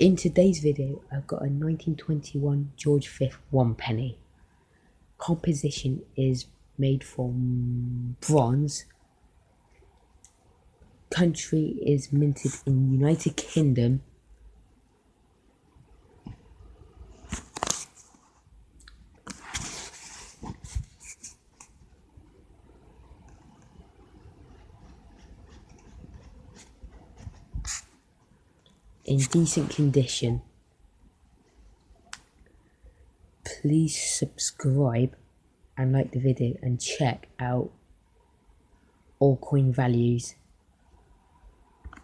In today's video, I've got a 1921 George V one penny. Composition is made from bronze. Country is minted in United Kingdom. In decent condition. Please subscribe and like the video and check out all coin values